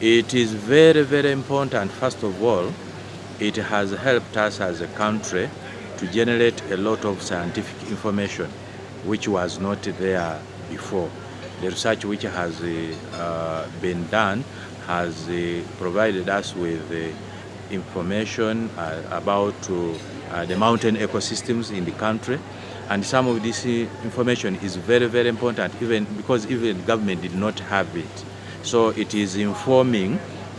It is very, very important, first of all, it has helped us as a country to generate a lot of scientific information which was not there before. The research which has uh, been done has uh, provided us with uh, information uh, about uh, the mountain ecosystems in the country and some of this information is very very important even because even government did not have it so it is informing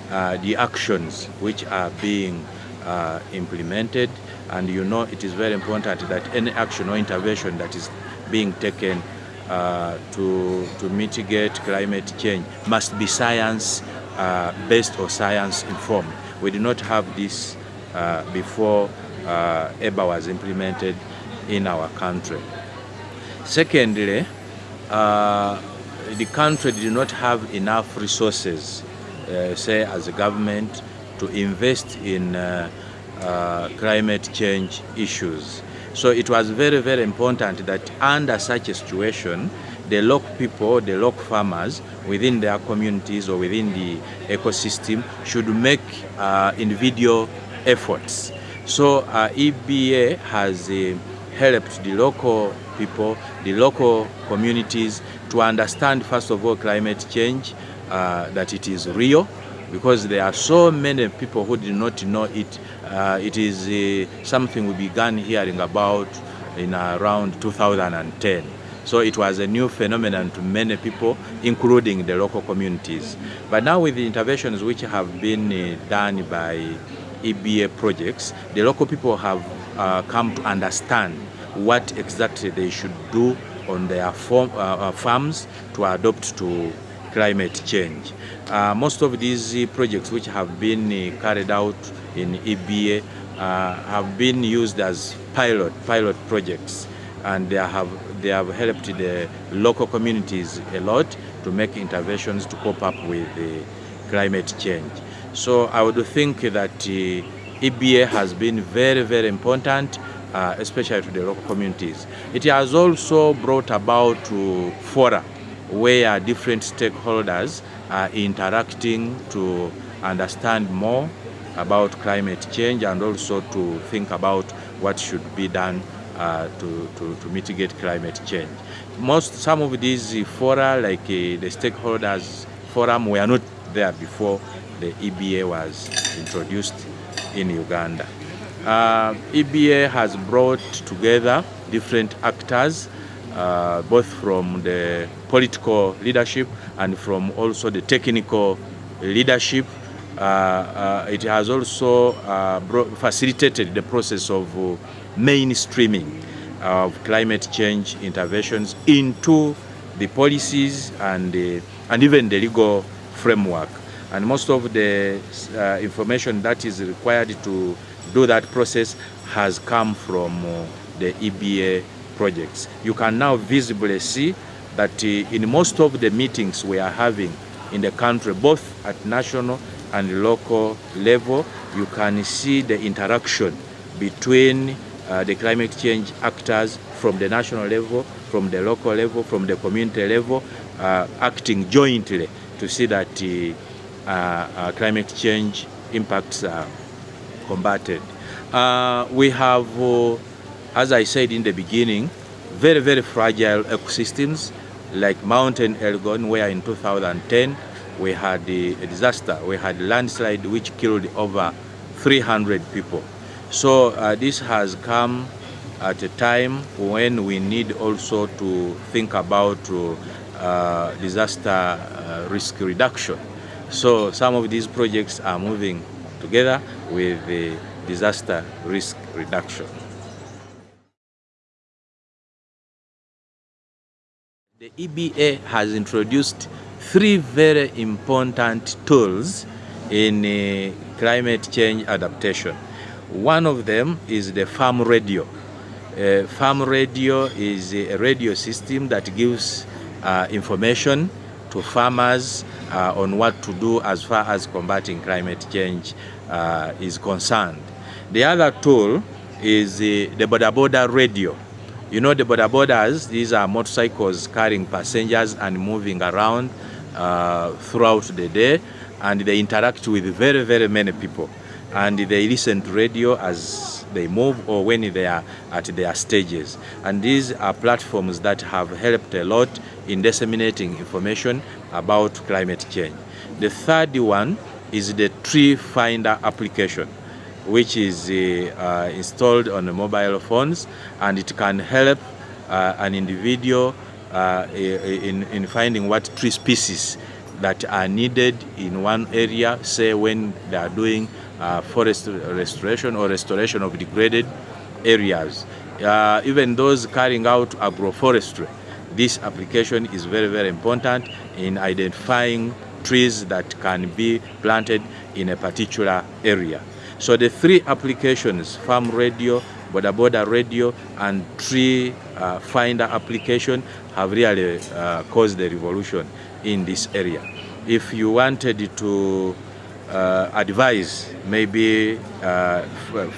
uh, the actions which are being uh, implemented and you know it is very important that any action or intervention that is being taken uh, to, to mitigate climate change must be science uh, based or science informed. We did not have this uh, before uh, EBA was implemented in our country. Secondly, the country did not have enough resources, uh, say as a government, to invest in uh, uh, climate change issues. So it was very, very important that under such a situation, the local people, the local farmers within their communities or within the ecosystem should make uh, individual efforts. So uh, EBA has uh, helped the local people, the local communities to understand first of all climate change, uh, that it is real, because there are so many people who did not know it. Uh, it is uh, something we began hearing about in around 2010. So it was a new phenomenon to many people, including the local communities. But now with the interventions which have been uh, done by EBA projects, the local people have uh, come to understand what exactly they should do on their farm, uh, uh, farms to adopt to climate change. Uh, most of these projects which have been uh, carried out in EBA uh, have been used as pilot pilot projects and they have they have helped the local communities a lot to make interventions to cope up with the climate change. So I would think that uh, EBA has been very very important uh, especially to the local communities. It has also brought about fora where different stakeholders are interacting to understand more about climate change and also to think about what should be done uh, to, to, to, mitigate climate change. Most, some of these fora, like uh, the stakeholders forum, were not there before the EBA was introduced in Uganda. Uh, EBA has brought together different actors, uh, both from the political leadership and from also the technical leadership. Uh, uh it has also uh, facilitated the process of uh, mainstreaming of climate change interventions into the policies and, and even the legal framework. And most of the information that is required to do that process has come from uh, the EBA projects. You can now visibly see that uh, in most of the meetings we are having in the country, both at national and local level, you can see the interaction between uh, the climate change actors from the national level, from the local level, from the community level, uh, acting jointly to see that uh, uh climate change impacts are combated. Uh, we have, uh, as I said in the beginning, very, very fragile ecosystems like Mountain Elgon, where in 2010 we had a disaster. We had a landslide which killed over 300 people. So uh, this has come at a time when we need also to think about uh, disaster uh, risk reduction. So some of these projects are moving together with the disaster risk reduction. The EBA has introduced three very important tools in uh, climate change adaptation. One of them is the farm radio. Uh, farm radio is a radio system that gives uh, information to farmers uh, on what to do as far as combating climate change uh, is concerned. The other tool is the, the boda radio. You know the boda bodas, these are motorcycles carrying passengers and moving around uh, throughout the day. and they interact with very, very many people. And they listen to radio as they move or when they are at their stages. And these are platforms that have helped a lot in disseminating information about climate change. The third one is the tree finder application which is uh, uh, installed on the mobile phones and it can help uh, an individual uh, in, in finding what tree species that are needed in one area, say when they are doing uh, forest restoration or restoration of degraded areas. Uh, even those carrying out agroforestry, this application is very, very important in identifying trees that can be planted in a particular area. So the three applications, farm radio, boda boda radio, and tree uh, finder application have really uh, caused the revolution in this area. If you wanted to uh, advise maybe uh,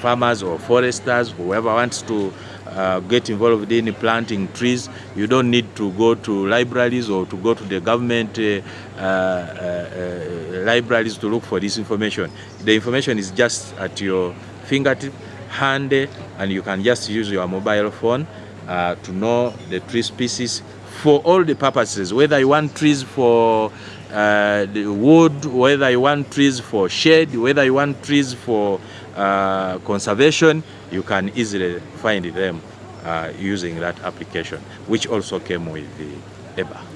farmers or foresters, whoever wants to uh, get involved in planting trees, you don't need to go to libraries or to go to the government uh, uh, uh, libraries to look for this information. The information is just at your fingertip, handy, and you can just use your mobile phone to know the tree species for all the purposes, whether you want trees for uh, wood, whether you want trees for shade, whether you want trees for uh, conservation, you can easily find them uh, using that application, which also came with the EBA.